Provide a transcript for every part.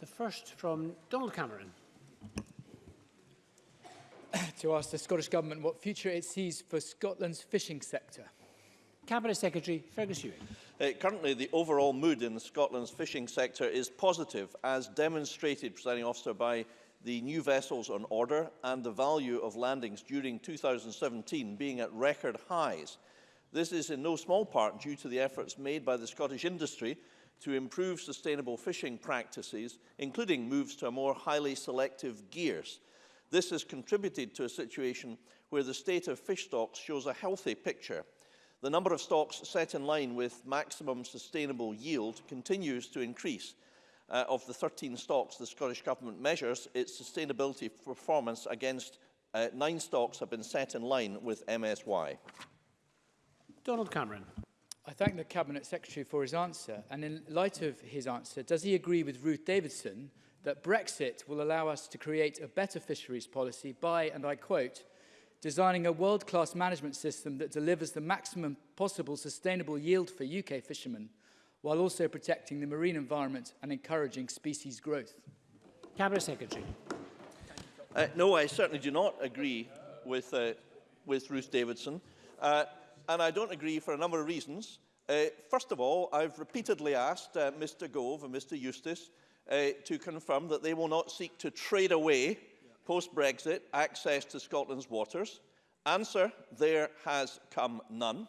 The first from Donald Cameron. to ask the Scottish Government what future it sees for Scotland's fishing sector. Cabinet Secretary Fergus Ewing. Uh, currently, the overall mood in Scotland's fishing sector is positive, as demonstrated, presiding officer, by the new vessels on order and the value of landings during 2017 being at record highs. This is in no small part due to the efforts made by the Scottish industry to improve sustainable fishing practices, including moves to more highly selective gears. This has contributed to a situation where the state of fish stocks shows a healthy picture. The number of stocks set in line with maximum sustainable yield continues to increase. Uh, of the 13 stocks the Scottish Government measures, its sustainability performance against uh, nine stocks have been set in line with MSY. Donald Cameron. I thank the Cabinet Secretary for his answer. And in light of his answer, does he agree with Ruth Davidson that Brexit will allow us to create a better fisheries policy by, and I quote, designing a world-class management system that delivers the maximum possible sustainable yield for UK fishermen, while also protecting the marine environment and encouraging species growth? Cabinet Secretary. Uh, no, I certainly do not agree with, uh, with Ruth Davidson. Uh, and I don't agree for a number of reasons. Uh, first of all, I've repeatedly asked uh, Mr Gove and Mr Eustace uh, to confirm that they will not seek to trade away post-Brexit access to Scotland's waters? Answer, there has come none.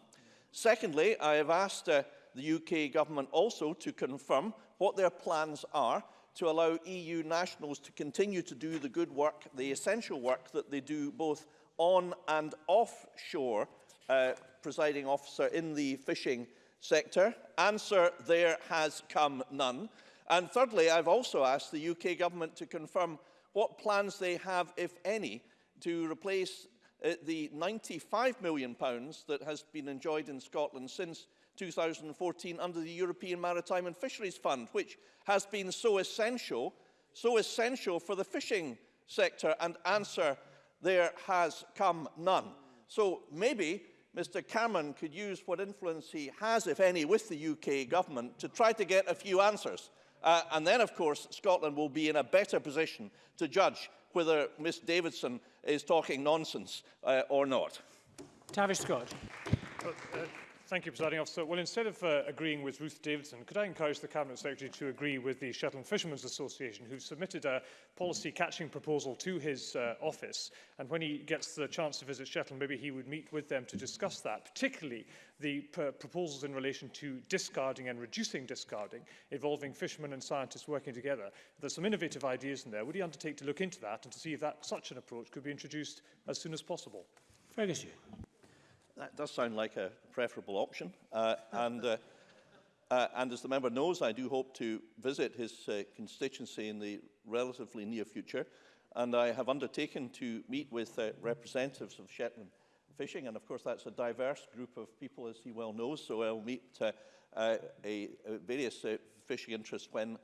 Secondly, I have asked uh, the UK government also to confirm what their plans are to allow EU nationals to continue to do the good work, the essential work that they do both on and offshore, uh, presiding officer in the fishing sector. Answer there has come none. And thirdly, I've also asked the UK government to confirm what plans they have, if any, to replace uh, the £95 million pounds that has been enjoyed in Scotland since 2014 under the European Maritime and Fisheries Fund, which has been so essential, so essential for the fishing sector, and answer there has come none. So maybe Mr Cameron could use what influence he has, if any, with the UK government to try to get a few answers. Uh, and then, of course, Scotland will be in a better position to judge whether Ms. Davidson is talking nonsense uh, or not. Tavish Scott. Well, uh Thank you, Presiding Officer. Well, instead of uh, agreeing with Ruth Davidson, could I encourage the Cabinet Secretary to agree with the Shetland Fishermen's Association, who submitted a policy catching proposal to his uh, office? And when he gets the chance to visit Shetland, maybe he would meet with them to discuss that, particularly the proposals in relation to discarding and reducing discarding, involving fishermen and scientists working together. There's some innovative ideas in there. Would he undertake to look into that and to see if that, such an approach could be introduced as soon as possible? Fergus, you. That does sound like a preferable option. Uh, and, uh, uh, and as the member knows, I do hope to visit his uh, constituency in the relatively near future. And I have undertaken to meet with uh, representatives of Shetland Fishing. And of course, that's a diverse group of people, as he well knows. So I'll meet uh, uh, a, a various uh, fishing interests when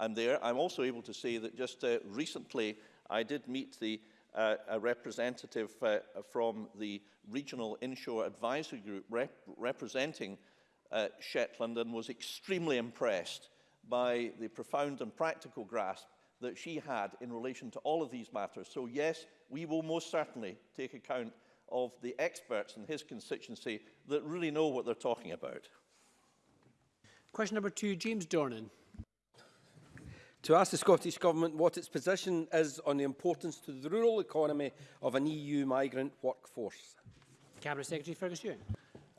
I'm there. I'm also able to say that just uh, recently I did meet the uh, a representative uh, from the Regional Inshore Advisory Group rep representing uh, Shetland and was extremely impressed by the profound and practical grasp that she had in relation to all of these matters. So yes, we will most certainly take account of the experts in his constituency that really know what they're talking about. Question number two, James Dornan to ask the Scottish Government what its position is on the importance to the rural economy of an EU migrant workforce. Cabinet Secretary Fergus Ewing.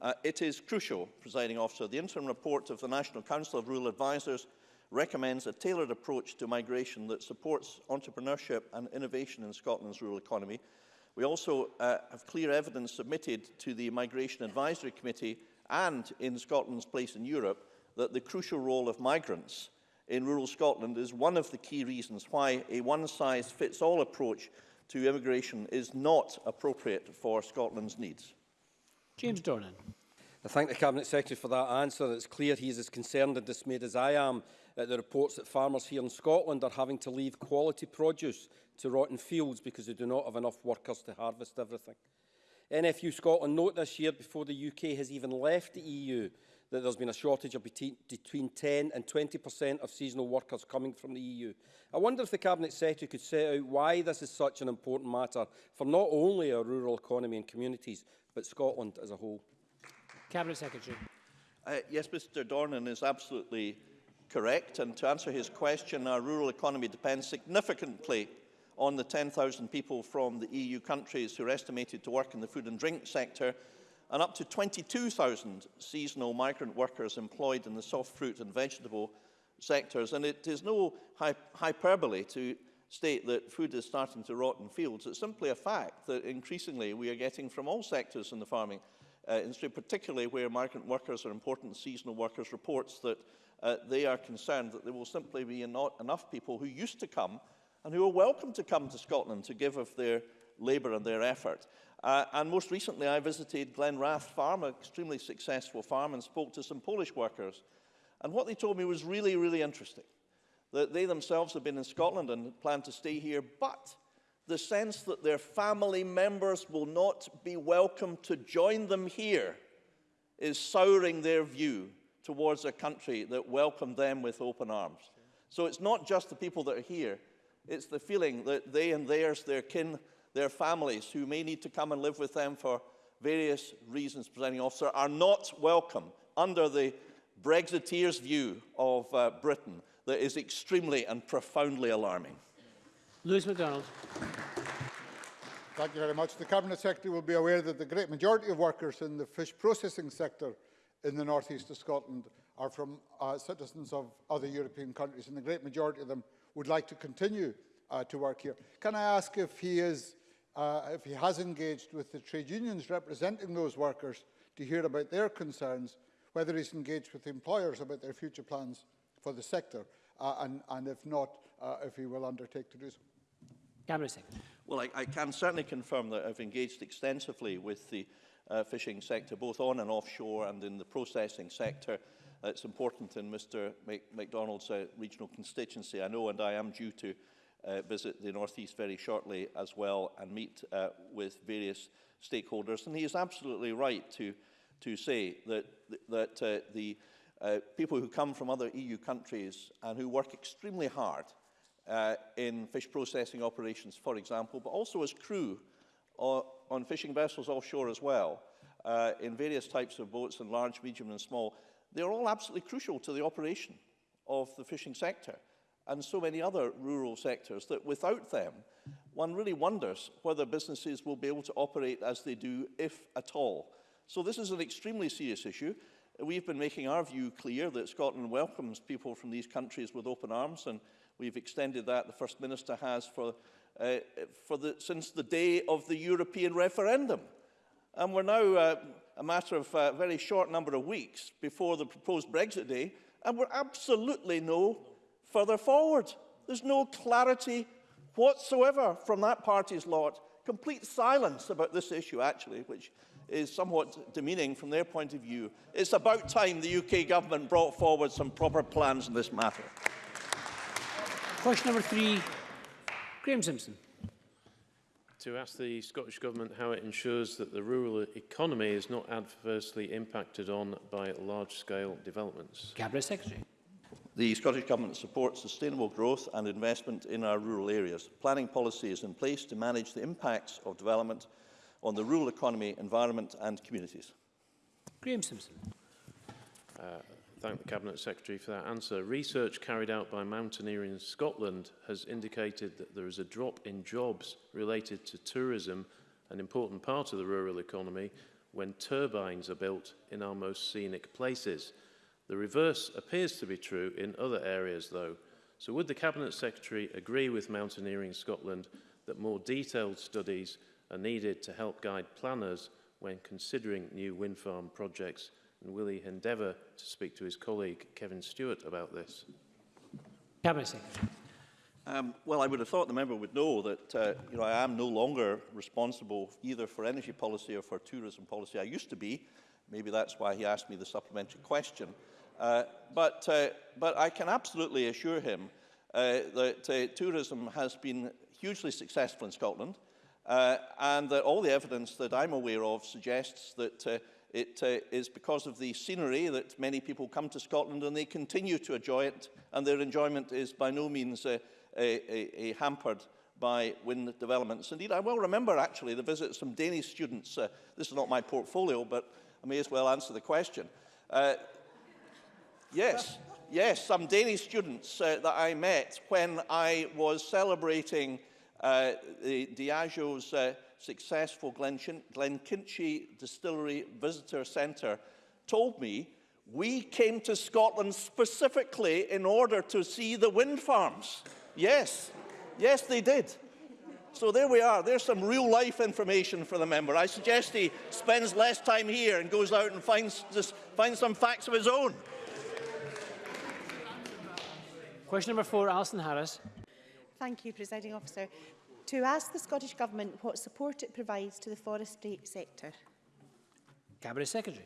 Uh, it is crucial, presiding officer, the interim report of the National Council of Rural Advisers recommends a tailored approach to migration that supports entrepreneurship and innovation in Scotland's rural economy. We also uh, have clear evidence submitted to the Migration Advisory Committee and in Scotland's place in Europe that the crucial role of migrants in rural Scotland is one of the key reasons why a one-size-fits-all approach to immigration is not appropriate for Scotland's needs. James Dornan. I thank the Cabinet Secretary for that answer. It's clear he is as concerned and dismayed as I am at the reports that farmers here in Scotland are having to leave quality produce to rotten fields because they do not have enough workers to harvest everything. NFU Scotland note this year before the UK has even left the EU that there's been a shortage of between, between 10 and 20% of seasonal workers coming from the EU. I wonder if the Cabinet Secretary could set out why this is such an important matter for not only our rural economy and communities, but Scotland as a whole. Cabinet Secretary. Uh, yes, Mr Dornan is absolutely correct. And to answer his question, our rural economy depends significantly on the 10,000 people from the EU countries who are estimated to work in the food and drink sector and up to 22,000 seasonal migrant workers employed in the soft fruit and vegetable sectors. And it is no hy hyperbole to state that food is starting to rot in fields. It's simply a fact that increasingly we are getting from all sectors in the farming uh, industry, particularly where migrant workers are important seasonal workers, reports that uh, they are concerned that there will simply be not enough people who used to come and who are welcome to come to Scotland to give of their labour and their effort. Uh, and most recently, I visited Glenrath Farm, an extremely successful farm, and spoke to some Polish workers. And what they told me was really, really interesting. That they themselves have been in Scotland and plan to stay here, but the sense that their family members will not be welcome to join them here is souring their view towards a country that welcomed them with open arms. So it's not just the people that are here, it's the feeling that they and theirs, their kin, their families who may need to come and live with them for various reasons, presenting officer, are not welcome under the Brexiteers' view of uh, Britain that is extremely and profoundly alarming. Lewis MacDonald. Thank you very much. The Cabinet Secretary will be aware that the great majority of workers in the fish processing sector in the north east of Scotland are from uh, citizens of other European countries, and the great majority of them would like to continue uh, to work here. Can I ask if he, is, uh, if he has engaged with the trade unions representing those workers to hear about their concerns, whether he's engaged with employers about their future plans for the sector, uh, and, and if not, uh, if he will undertake to do so. Cameron Well, I, I can certainly confirm that I've engaged extensively with the uh, fishing sector, both on and offshore and in the processing sector. Uh, it's important in Mr Mac MacDonald's uh, regional constituency, I know, and I am due to uh, visit the North East very shortly as well and meet uh, with various stakeholders. And he is absolutely right to, to say that, that uh, the uh, people who come from other EU countries and who work extremely hard uh, in fish processing operations, for example, but also as crew uh, on fishing vessels offshore as well, uh, in various types of boats, and large, medium and small, they're all absolutely crucial to the operation of the fishing sector and so many other rural sectors that without them, one really wonders whether businesses will be able to operate as they do, if at all. So this is an extremely serious issue. We've been making our view clear that Scotland welcomes people from these countries with open arms, and we've extended that, the First Minister has, for, uh, for the, since the day of the European referendum. And we're now uh, a matter of a very short number of weeks before the proposed Brexit day, and we're absolutely no further forward. There's no clarity whatsoever from that party's lot. Complete silence about this issue, actually, which is somewhat demeaning from their point of view. It's about time the UK government brought forward some proper plans in this matter. Question number three, Graham Simpson. To ask the Scottish Government how it ensures that the rural economy is not adversely impacted on by large-scale developments. Cabinet Secretary. The Scottish Government supports sustainable growth and investment in our rural areas. Planning policy is in place to manage the impacts of development on the rural economy, environment and communities. Graham Simpson. Uh, thank the Cabinet Secretary for that answer. Research carried out by Mountaineering Scotland has indicated that there is a drop in jobs related to tourism, an important part of the rural economy, when turbines are built in our most scenic places. The reverse appears to be true in other areas though. So would the Cabinet Secretary agree with Mountaineering Scotland that more detailed studies are needed to help guide planners when considering new wind farm projects and will he endeavour to speak to his colleague Kevin Stewart about this? Cabinet Secretary. Um, well, I would have thought the member would know that uh, you know, I am no longer responsible either for energy policy or for tourism policy. I used to be. Maybe that's why he asked me the supplementary question. Uh, but, uh, but I can absolutely assure him uh, that uh, tourism has been hugely successful in Scotland uh, and that all the evidence that I'm aware of suggests that uh, it uh, is because of the scenery that many people come to Scotland and they continue to enjoy it and their enjoyment is by no means uh, a, a, a hampered by wind developments. Indeed, I well remember actually the visit of some Danish students. Uh, this is not my portfolio, but I may as well answer the question. Uh, yes, yes, some Danish students uh, that I met when I was celebrating uh, the Diageo's uh, successful Glenchin Glenkinchie Distillery Visitor Centre told me we came to Scotland specifically in order to see the wind farms. Yes, yes, they did. So there we are. There's some real life information for the member. I suggest he spends less time here and goes out and finds, finds some facts of his own. Question number four, Alison Harris. Thank you, Presiding Officer. To ask the Scottish Government what support it provides to the forestry sector. Cabinet Secretary.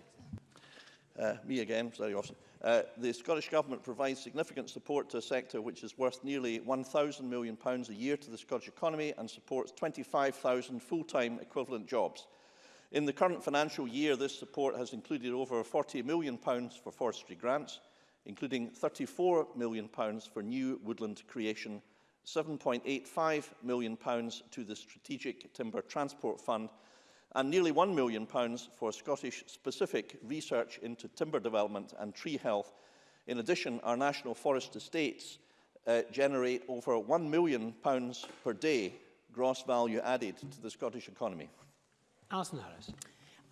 Uh, me again, sorry, Officer. Uh, the Scottish Government provides significant support to a sector which is worth nearly £1,000 million pounds a year to the Scottish economy and supports 25,000 full-time equivalent jobs. In the current financial year, this support has included over £40 million pounds for forestry grants, including £34 million for new woodland creation, £7.85 million to the Strategic Timber Transport Fund, and nearly £1 million for Scottish-specific research into timber development and tree health. In addition, our national forest estates uh, generate over £1 million per day gross value added to the Scottish economy. Alison Harris.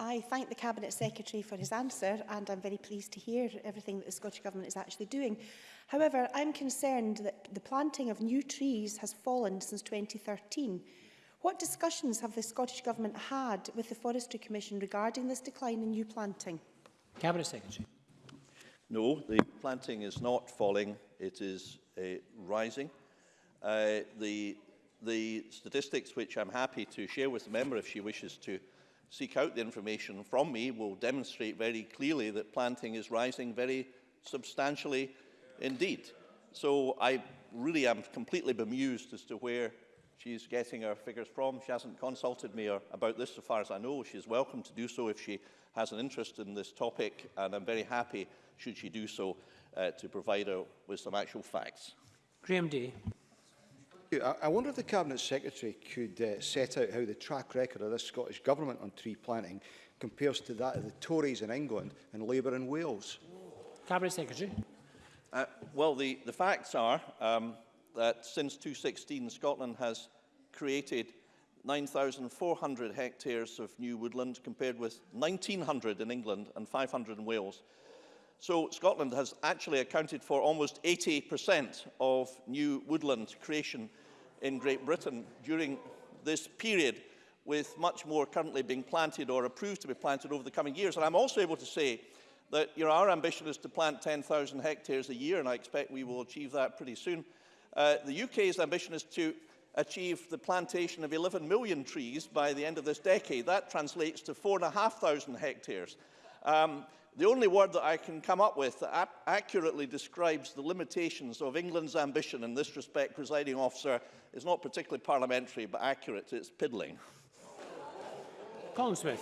I thank the Cabinet Secretary for his answer and I'm very pleased to hear everything that the Scottish Government is actually doing. However, I'm concerned that the planting of new trees has fallen since 2013. What discussions have the Scottish Government had with the Forestry Commission regarding this decline in new planting? Cabinet Secretary. No, the planting is not falling, it is uh, rising. Uh, the, the statistics, which I'm happy to share with the member if she wishes to seek out the information from me will demonstrate very clearly that planting is rising very substantially indeed. So I really am completely bemused as to where she's getting her figures from. She hasn't consulted me about this so far as I know. She's welcome to do so if she has an interest in this topic, and I'm very happy, should she do so, uh, to provide her with some actual facts. Graham Day. I, I wonder if the Cabinet Secretary could uh, set out how the track record of this Scottish Government on tree planting compares to that of the Tories in England and Labour in Wales. Cabinet Secretary. Uh, well, the, the facts are um, that since 2016, Scotland has created 9,400 hectares of new woodland compared with 1,900 in England and 500 in Wales. So Scotland has actually accounted for almost 80% of new woodland creation in Great Britain during this period with much more currently being planted or approved to be planted over the coming years. And I'm also able to say that you know, our ambition is to plant 10,000 hectares a year, and I expect we will achieve that pretty soon. Uh, the UK's ambition is to achieve the plantation of 11 million trees by the end of this decade. That translates to 4,500 hectares. Um, The only word that I can come up with that accurately describes the limitations of England's ambition in this respect, presiding officer, is not particularly parliamentary, but accurate. It's piddling. Colin Smith.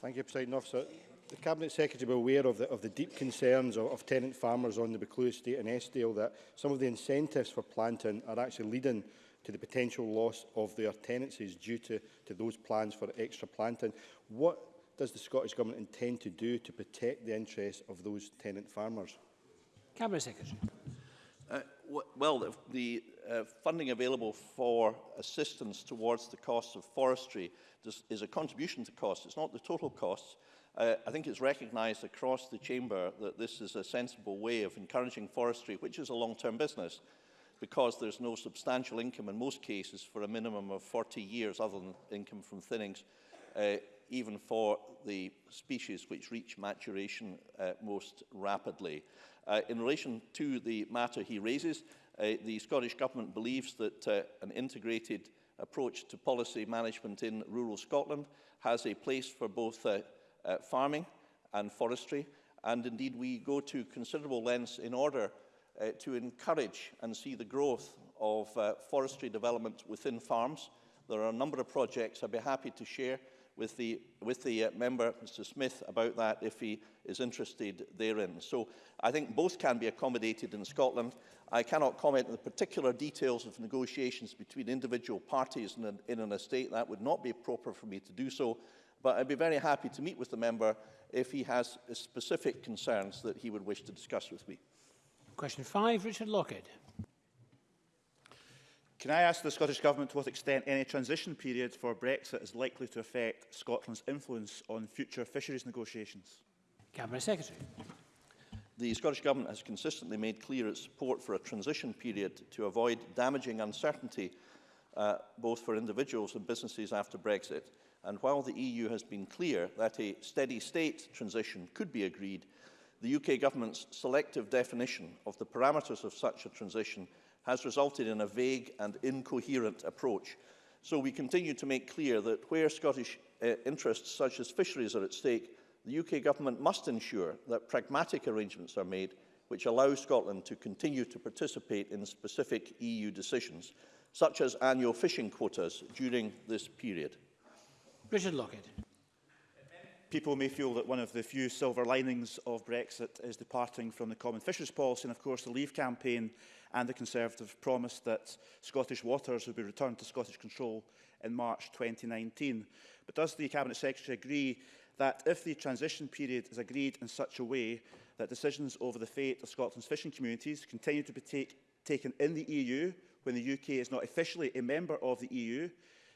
Thank you, President Officer. The Cabinet Secretary will be aware of the, of the deep concerns of, of tenant farmers on the Buccleuch Estate and Eskdale that some of the incentives for planting are actually leading to the potential loss of their tenancies due to, to those plans for extra planting. What does the Scottish Government intend to do to protect the interests of those tenant farmers? Cabinet Secretary. Uh, well, the uh, funding available for assistance towards the costs of forestry does, is a contribution to costs. It's not the total costs. Uh, I think it's recognised across the Chamber that this is a sensible way of encouraging forestry, which is a long-term business, because there's no substantial income in most cases for a minimum of 40 years, other than income from thinnings, uh, even for the species which reach maturation uh, most rapidly. Uh, in relation to the matter he raises, uh, the Scottish Government believes that uh, an integrated approach to policy management in rural Scotland has a place for both uh, uh, farming and forestry, and indeed we go to considerable lengths in order uh, to encourage and see the growth of uh, forestry development within farms. There are a number of projects I'd be happy to share with the, with the uh, member, Mr Smith, about that if he is interested therein. So I think both can be accommodated in Scotland. I cannot comment on the particular details of negotiations between individual parties in an, in an estate. That would not be proper for me to do so. But I'd be very happy to meet with the member if he has specific concerns that he would wish to discuss with me. Question five, Richard Lockett. Can I ask the Scottish Government to what extent any transition period for Brexit is likely to affect Scotland's influence on future fisheries negotiations? Cabinet Secretary. The Scottish Government has consistently made clear its support for a transition period to avoid damaging uncertainty uh, both for individuals and businesses after Brexit. And while the EU has been clear that a steady state transition could be agreed, the UK government's selective definition of the parameters of such a transition has resulted in a vague and incoherent approach. So we continue to make clear that where Scottish uh, interests such as fisheries are at stake, the UK government must ensure that pragmatic arrangements are made which allow Scotland to continue to participate in specific EU decisions, such as annual fishing quotas during this period. Richard Lockett. People may feel that one of the few silver linings of Brexit is departing from the common fisheries policy, and of course the Leave campaign and the Conservative promised that Scottish waters would be returned to Scottish control in March 2019. But does the Cabinet Secretary agree that if the transition period is agreed in such a way that decisions over the fate of Scotland's fishing communities continue to be take, taken in the EU when the UK is not officially a member of the EU,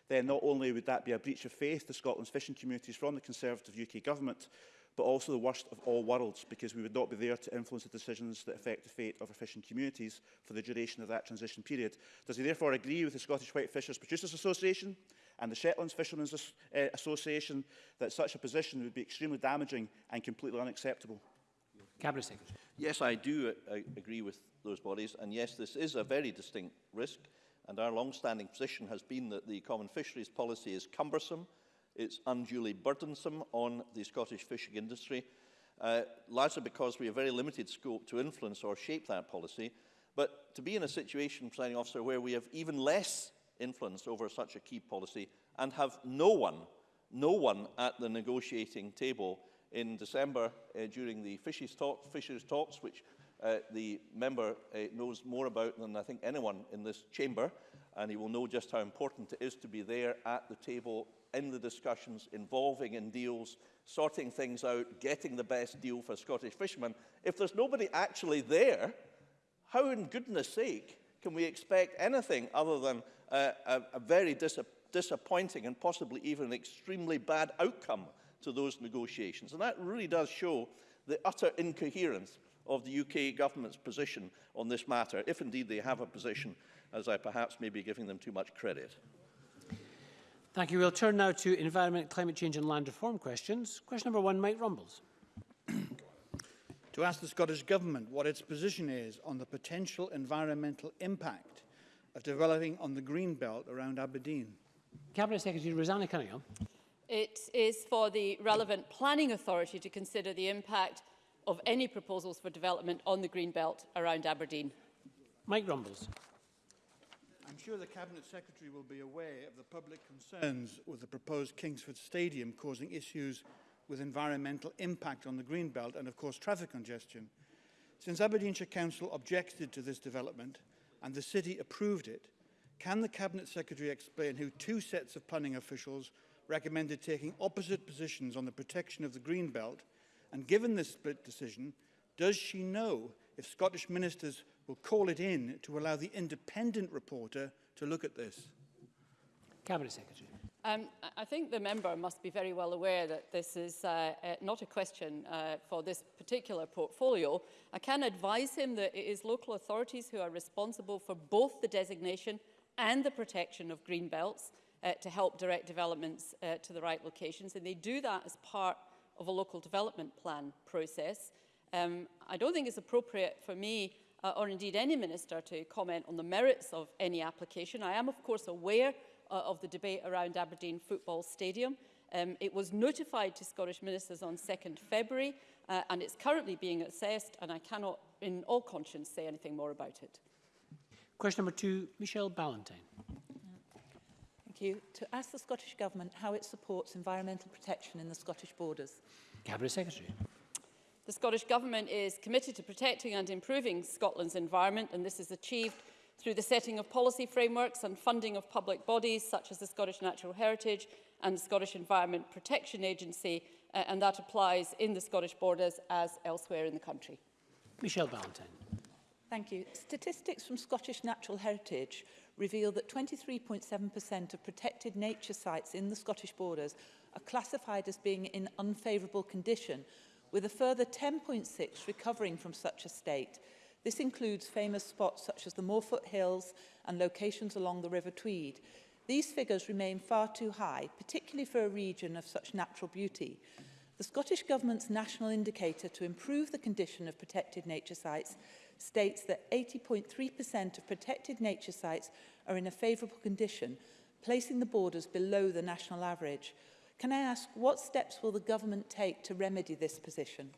then not only would that be a breach of faith to Scotland's fishing communities from the Conservative UK government, but also the worst of all worlds, because we would not be there to influence the decisions that affect the fate of our fishing communities for the duration of that transition period. Does he therefore agree with the Scottish White Fishers Producers Association and the Shetlands Fishermen's uh, Association that such a position would be extremely damaging and completely unacceptable? Cabinet Secretary. Yes, I do uh, agree with those bodies, and yes, this is a very distinct risk, and our long-standing position has been that the common fisheries policy is cumbersome, it's unduly burdensome on the Scottish fishing industry, uh, largely because we have very limited scope to influence or shape that policy. But to be in a situation, presiding officer, where we have even less influence over such a key policy and have no one, no one at the negotiating table in December uh, during the fishes talk, fishers talks, which uh, the member uh, knows more about than I think anyone in this chamber, and he will know just how important it is to be there at the table in the discussions, involving in deals, sorting things out, getting the best deal for Scottish fishermen. If there's nobody actually there, how in goodness sake can we expect anything other than uh, a, a very dis disappointing and possibly even an extremely bad outcome to those negotiations? And that really does show the utter incoherence of the UK government's position on this matter, if indeed they have a position, as I perhaps may be giving them too much credit. Thank you. We'll turn now to environment, climate change and land reform questions. Question number one, Mike Rumbles. to ask the Scottish Government what its position is on the potential environmental impact of developing on the green belt around Aberdeen. Cabinet Secretary Rosanna Cunningham. It is for the relevant planning authority to consider the impact of any proposals for development on the green belt around Aberdeen. Mike Rumbles. I'm sure the Cabinet Secretary will be aware of the public concerns with the proposed Kingsford Stadium causing issues with environmental impact on the green belt and, of course, traffic congestion. Since Aberdeenshire Council objected to this development and the City approved it, can the Cabinet Secretary explain how two sets of planning officials recommended taking opposite positions on the protection of the green belt and given this split decision, does she know if Scottish ministers will call it in to allow the independent reporter to look at this. Cabinet Secretary. Um, I think the member must be very well aware that this is uh, uh, not a question uh, for this particular portfolio. I can advise him that it is local authorities who are responsible for both the designation and the protection of green belts uh, to help direct developments uh, to the right locations. And they do that as part of a local development plan process. Um, I don't think it's appropriate for me uh, or indeed any minister to comment on the merits of any application. I am of course aware uh, of the debate around Aberdeen Football Stadium. Um, it was notified to Scottish ministers on 2nd February uh, and it's currently being assessed and I cannot in all conscience say anything more about it. Question number two, Michelle Ballantyne. Thank you. To ask the Scottish Government how it supports environmental protection in the Scottish borders. Cabinet Secretary. The Scottish Government is committed to protecting and improving Scotland's environment, and this is achieved through the setting of policy frameworks and funding of public bodies such as the Scottish Natural Heritage and the Scottish Environment Protection Agency, uh, and that applies in the Scottish borders as elsewhere in the country. Michelle Valentine. Thank you. Statistics from Scottish Natural Heritage reveal that 23.7% of protected nature sites in the Scottish borders are classified as being in unfavourable condition, with a further 10.6 recovering from such a state. This includes famous spots such as the Moorfoot Hills and locations along the River Tweed. These figures remain far too high, particularly for a region of such natural beauty. The Scottish Government's national indicator to improve the condition of protected nature sites states that 80.3% of protected nature sites are in a favourable condition, placing the borders below the national average. Can I ask, what steps will the government take to remedy this position?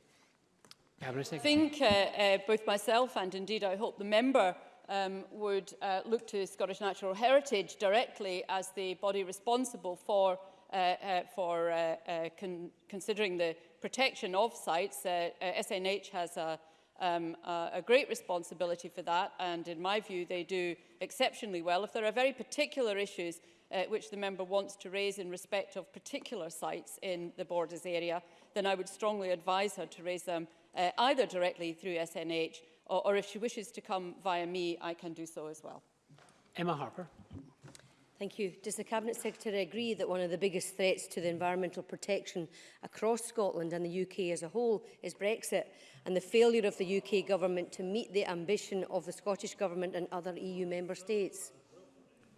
I think uh, uh, both myself and indeed I hope the member um, would uh, look to Scottish Natural Heritage directly as the body responsible for, uh, uh, for uh, uh, con considering the protection of sites. Uh, uh, SNH has a, um, uh, a great responsibility for that and in my view they do exceptionally well. If there are very particular issues uh, which the member wants to raise in respect of particular sites in the borders area, then I would strongly advise her to raise them uh, either directly through SNH or, or if she wishes to come via me, I can do so as well. Emma Harper. Thank you. Does the Cabinet Secretary agree that one of the biggest threats to the environmental protection across Scotland and the UK as a whole is Brexit and the failure of the UK Government to meet the ambition of the Scottish Government and other EU Member States?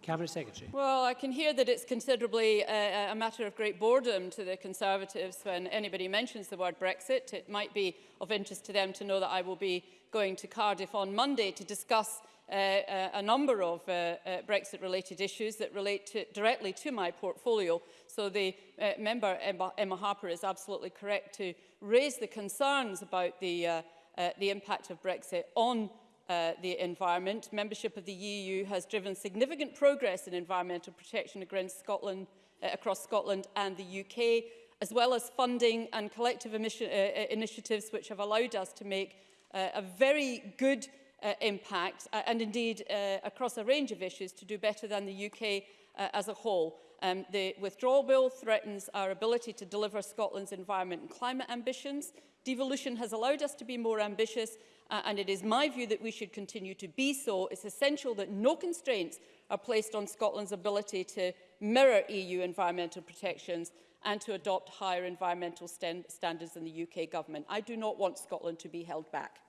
Cabinet Secretary. Well, I can hear that it's considerably uh, a matter of great boredom to the Conservatives when anybody mentions the word Brexit. It might be of interest to them to know that I will be going to Cardiff on Monday to discuss uh, uh, a number of uh, uh, Brexit-related issues that relate to, directly to my portfolio. So the uh, member, Emma, Emma Harper, is absolutely correct to raise the concerns about the, uh, uh, the impact of Brexit on uh, the environment. Membership of the EU has driven significant progress in environmental protection against Scotland, uh, across Scotland and the UK, as well as funding and collective emission, uh, uh, initiatives which have allowed us to make uh, a very good uh, impact uh, and indeed uh, across a range of issues to do better than the UK uh, as a whole. Um, the withdrawal bill threatens our ability to deliver Scotland's environment and climate ambitions. Devolution has allowed us to be more ambitious uh, and it is my view that we should continue to be so. It's essential that no constraints are placed on Scotland's ability to mirror EU environmental protections and to adopt higher environmental stand standards than the UK government. I do not want Scotland to be held back.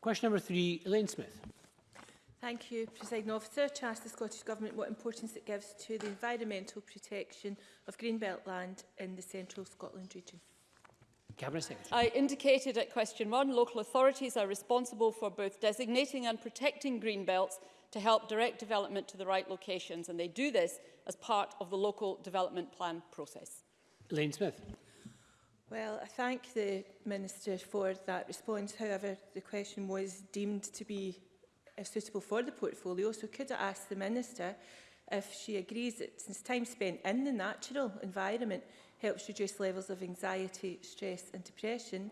Question number three, Elaine Smith. Thank you, President Officer. To ask the Scottish Government what importance it gives to the environmental protection of Greenbelt land in the central Scotland region. Cabinet Secretary. I indicated at question one, local authorities are responsible for both designating and protecting green belts to help direct development to the right locations, and they do this as part of the local development plan process. Elaine Smith. Well, I thank the Minister for that response. However, the question was deemed to be uh, suitable for the portfolio, so could I ask the Minister if she agrees that since time spent in the natural environment helps reduce levels of anxiety, stress and depression.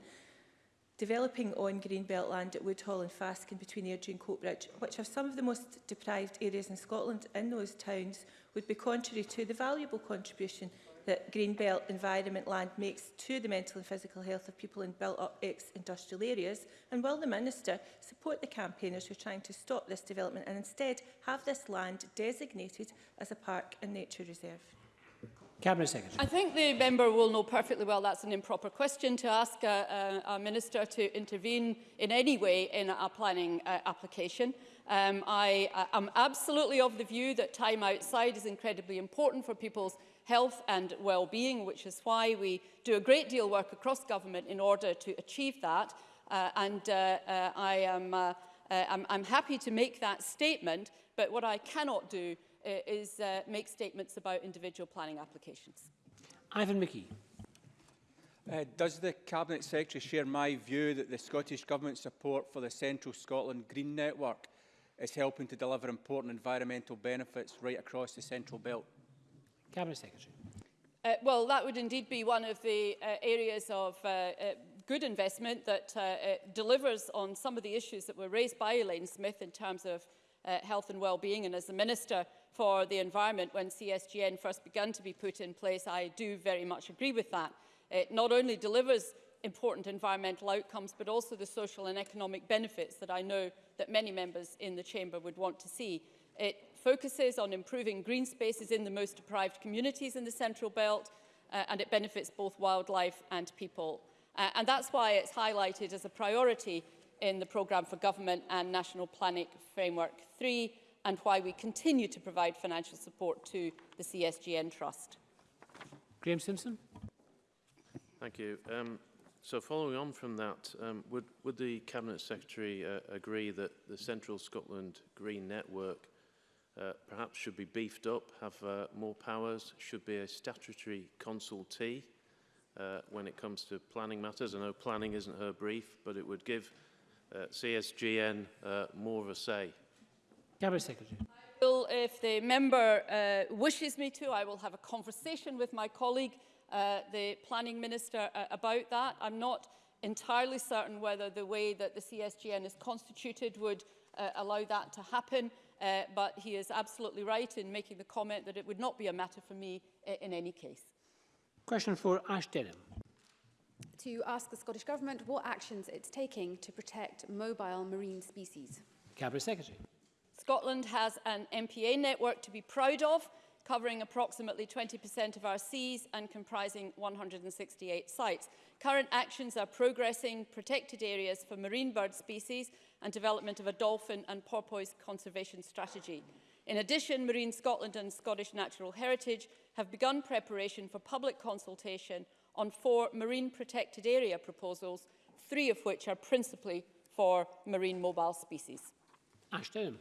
Developing on green belt land at Woodhall and Faskin between Airdrie and Coatbridge, which are some of the most deprived areas in Scotland in those towns, would be contrary to the valuable contribution that green belt environment land makes to the mental and physical health of people in built-up ex-industrial areas? And will the Minister support the campaigners who are trying to stop this development and instead have this land designated as a park and nature reserve? Cabinet Secretary. I think the member will know perfectly well that's an improper question to ask a, a, a minister to intervene in any way in a planning uh, application. Um, I am absolutely of the view that time outside is incredibly important for people's health and well-being, which is why we do a great deal of work across government in order to achieve that. Uh, and uh, uh, I am, uh, uh, I'm, I'm happy to make that statement, but what I cannot do uh, is uh, make statements about individual planning applications. Ivan McKee. Uh, does the Cabinet Secretary share my view that the Scottish Government's support for the Central Scotland Green Network is helping to deliver important environmental benefits right across the Central Belt? Cabinet Secretary. Uh, well, that would indeed be one of the uh, areas of uh, uh, good investment that uh, uh, delivers on some of the issues that were raised by Elaine Smith in terms of uh, health and well-being. And as the Minister for the environment when CSGN first began to be put in place, I do very much agree with that. It not only delivers important environmental outcomes, but also the social and economic benefits that I know that many members in the chamber would want to see. It focuses on improving green spaces in the most deprived communities in the Central Belt, uh, and it benefits both wildlife and people. Uh, and that's why it's highlighted as a priority in the Programme for Government and National Planning Framework 3, and why we continue to provide financial support to the CSGN Trust. Graham Simpson. Thank you. Um, so following on from that, um, would, would the Cabinet Secretary uh, agree that the Central Scotland Green Network uh, perhaps should be beefed up, have uh, more powers, should be a statutory consultee uh, when it comes to planning matters? I know planning isn't her brief, but it would give uh, CSGN uh, more of a say. Cabinet Secretary. Well, if the member uh, wishes me to, I will have a conversation with my colleague, uh, the Planning Minister, uh, about that. I'm not entirely certain whether the way that the CSGN is constituted would uh, allow that to happen, uh, but he is absolutely right in making the comment that it would not be a matter for me uh, in any case. Question for Ash Denham. To ask the Scottish Government what actions it's taking to protect mobile marine species. Cabinet Secretary. Scotland has an MPA network to be proud of, covering approximately 20% of our seas and comprising 168 sites. Current actions are progressing protected areas for marine bird species and development of a dolphin and porpoise conservation strategy. In addition, Marine Scotland and Scottish Natural Heritage have begun preparation for public consultation on four marine protected area proposals, three of which are principally for marine mobile species. Ashton.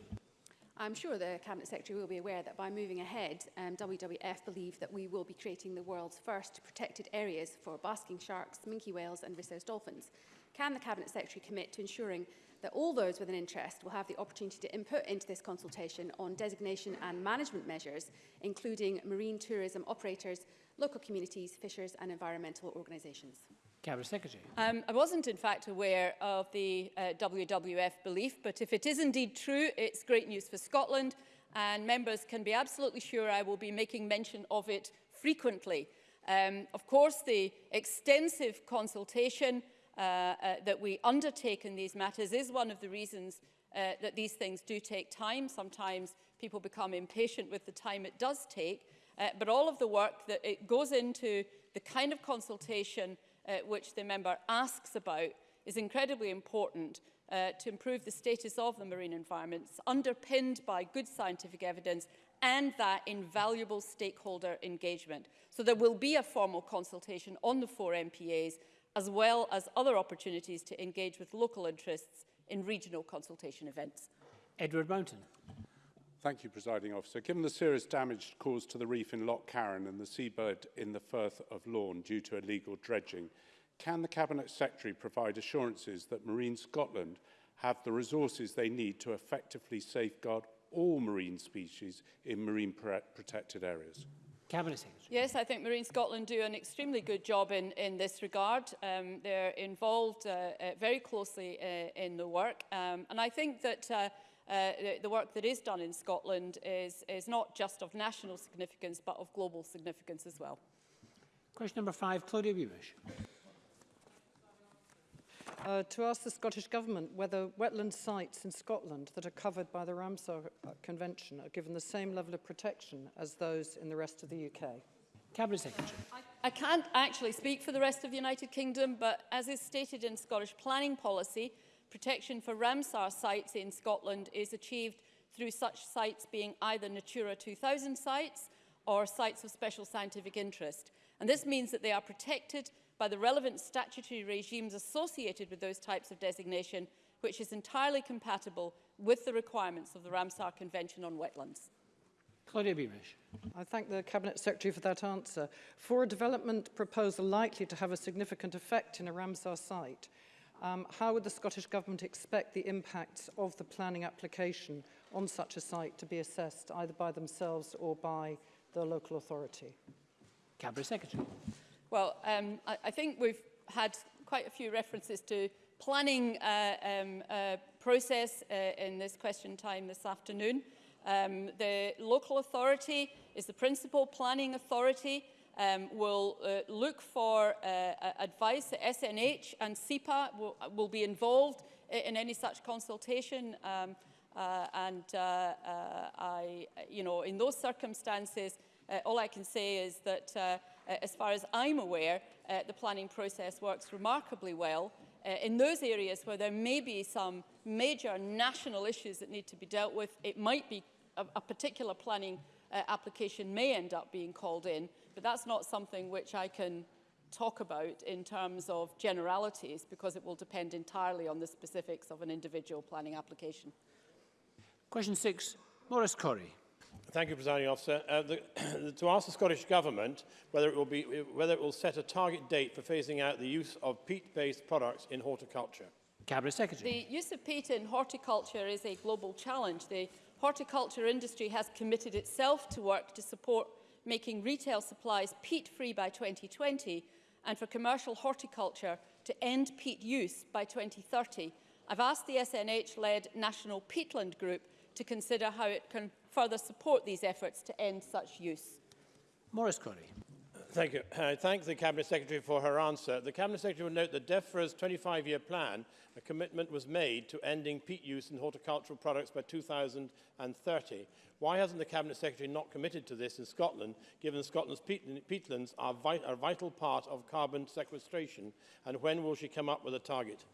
I'm sure the Cabinet Secretary will be aware that by moving ahead, um, WWF believe that we will be creating the world's first protected areas for basking sharks, minke whales and resource dolphins. Can the Cabinet Secretary commit to ensuring that all those with an interest will have the opportunity to input into this consultation on designation and management measures, including marine tourism operators, local communities, fishers and environmental organisations? Cabinet Secretary. Um, I wasn't, in fact, aware of the uh, WWF belief, but if it is indeed true, it's great news for Scotland, and members can be absolutely sure I will be making mention of it frequently. Um, of course, the extensive consultation uh, uh, that we undertake in these matters is one of the reasons uh, that these things do take time. Sometimes people become impatient with the time it does take, uh, but all of the work that it goes into the kind of consultation uh, which the member asks about is incredibly important uh, to improve the status of the marine environments, underpinned by good scientific evidence and that invaluable stakeholder engagement. So there will be a formal consultation on the four MPAs, as well as other opportunities to engage with local interests in regional consultation events. Edward Mountain. Thank you, Presiding Officer. Given the serious damage caused to the reef in Loch Carron and the seabird in the Firth of Lorne due to illegal dredging, can the Cabinet Secretary provide assurances that Marine Scotland have the resources they need to effectively safeguard all marine species in marine protected areas? Cabinet Secretary. Yes, I think Marine Scotland do an extremely good job in, in this regard. Um, they're involved uh, uh, very closely uh, in the work. Um, and I think that uh, uh, the work that is done in Scotland is, is not just of national significance, but of global significance as well. Question number five, Claudia Beamish. Uh, to ask the Scottish Government whether wetland sites in Scotland that are covered by the Ramsar uh, Convention are given the same level of protection as those in the rest of the UK. Cabinet Secretary. I, I can't actually speak for the rest of the United Kingdom, but as is stated in Scottish planning policy, Protection for Ramsar sites in Scotland is achieved through such sites being either Natura 2000 sites or sites of special scientific interest. And this means that they are protected by the relevant statutory regimes associated with those types of designation, which is entirely compatible with the requirements of the Ramsar Convention on Wetlands. Claudia Beamish. I thank the Cabinet Secretary for that answer. For a development proposal likely to have a significant effect in a Ramsar site, Um, how would the Scottish Government expect the impacts of the planning application on such a site to be assessed, either by themselves or by the local authority? Cabinet Secretary. Well, um, I, I think we've had quite a few references to planning uh, um, uh, process uh, in this question time this afternoon. Um, the local authority is the principal planning authority, um, will uh, look for uh, advice. The SNH and SEPA will, will be involved in any such consultation. Um, uh, and uh, uh, I, you know, in those circumstances, uh, all I can say is that as far as I'm aware, the planning process works remarkably well. In those areas where there may be some major national issues that need to be dealt with, it might be a, a particular planning application may end up being called in, But that's not something which I can talk about in terms of generalities because it will depend entirely on the specifics of an individual planning application. Question six, Maurice Corrie. Thank you, Presiding Officer. Uh, the, to ask the Scottish Government whether it, will be, whether it will set a target date for phasing out the use of peat-based products in horticulture. Cabinet Secretary. The use of peat in horticulture is a global challenge. The horticulture industry has committed itself to work to support making retail supplies peat-free by 2020 and for commercial horticulture to end peat use by 2030. I've asked the SNH-led National Peatland Group to consider how it can further support these efforts to end such use. Morris Corrie. Thank you. I thank the Cabinet Secretary for her answer. The Cabinet Secretary will note that DEFRA's 25-year plan, a commitment was made to ending peat use in horticultural products by 2030. Why hasn't the Cabinet Secretary not committed to this in Scotland, given Scotland's peat peatlands are, vit a vital part of carbon sequestration, and when will she come up with a target?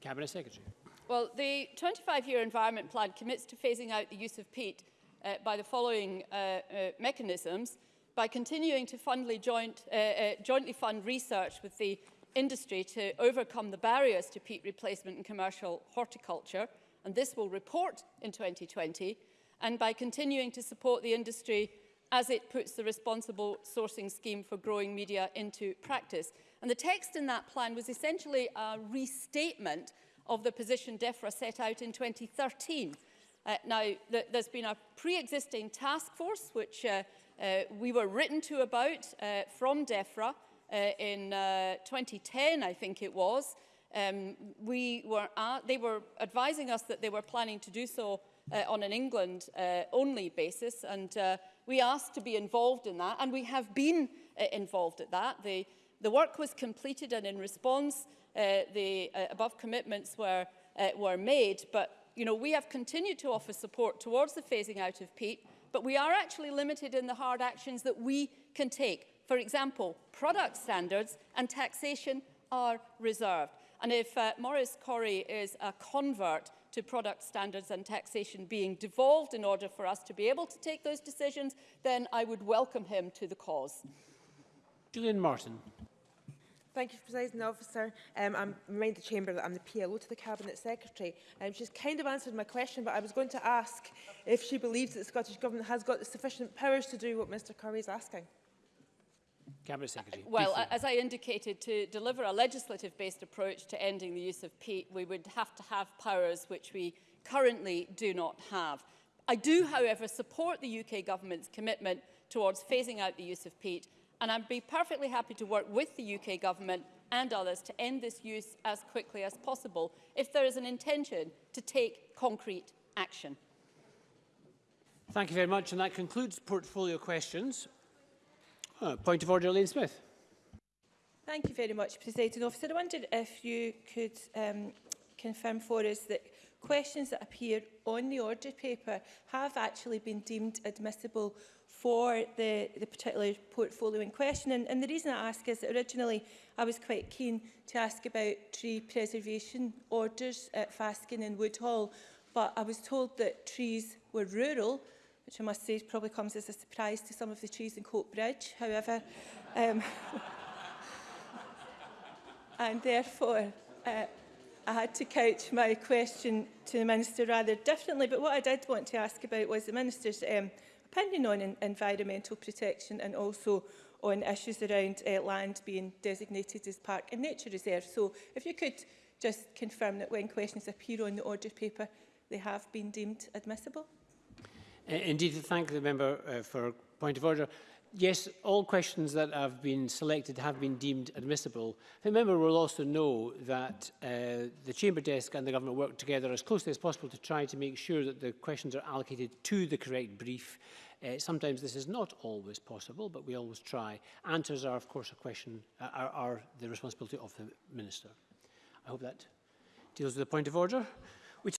Cabinet Secretary. Well, the 25-year environment plan commits to phasing out the use of peat uh, by the following uh, uh, mechanisms – by continuing to fundly joint, uh, uh, jointly fund research with the industry to overcome the barriers to peat replacement in commercial horticulture, and this will report in 2020, and by continuing to support the industry as it puts the responsible sourcing scheme for growing media into practice. And the text in that plan was essentially a restatement of the position DEFRA set out in 2013. Uh, now, th there's been a pre-existing task force which uh, Uh, we were written to about uh, from DEFRA uh, in uh, 2010, I think it was. Um, we were uh, they were advising us that they were planning to do so uh, on an England uh, only basis and uh, we asked to be involved in that and we have been uh, involved at that. The, the work was completed and in response uh, the uh, above commitments were, uh, were made but you know, we have continued to offer support towards the phasing out of peat but we are actually limited in the hard actions that we can take. For example, product standards and taxation are reserved. And if uh, Maurice Corrie is a convert to product standards and taxation being devolved in order for us to be able to take those decisions, then I would welcome him to the cause. Julian Martin. Thank you, President Officer. Um, I'm remind the Chamber that I'm the PLO to the Cabinet Secretary. Um, she's kind of answered my question, but I was going to ask if she believes that the Scottish Government has got the sufficient powers to do what Mr Curry is asking. Cabinet Secretary. Well, briefly. as I indicated, to deliver a legislative-based approach to ending the use of peat, we would have to have powers which we currently do not have. I do, however, support the UK government's commitment towards phasing out the use of peat and I'd be perfectly happy to work with the UK government and others to end this use as quickly as possible if there is an intention to take concrete action. Thank you very much, and that concludes portfolio questions. Uh, point of order, Elaine Smith. Thank you very much, Presiding Officer. I wondered if you could um, confirm for us that questions that appear on the order paper have actually been deemed admissible for the, the particular portfolio in question. And, and the reason I ask is that originally I was quite keen to ask about tree preservation orders at Faskin and Woodhall, but I was told that trees were rural, which I must say probably comes as a surprise to some of the trees in Cope Bridge. However, um, and therefore uh, I had to couch my question to the Minister rather differently. But what I did want to ask about was the Minister's um, opinion on in environmental protection and also on issues around uh, land being designated as park and nature reserve. So if you could just confirm that when questions appear on the order paper, they have been deemed admissible. Uh, indeed, thank the member uh, for point of order yes, all questions that have been selected have been deemed admissible. The member will also know that uh, the Chamber desk and the government work together as closely as possible to try to make sure that the questions are allocated to the correct brief. Uh, sometimes this is not always possible, but we always try. Answers are, of course, a question, uh, are, are the responsibility of the Minister. I hope that deals with the point of order.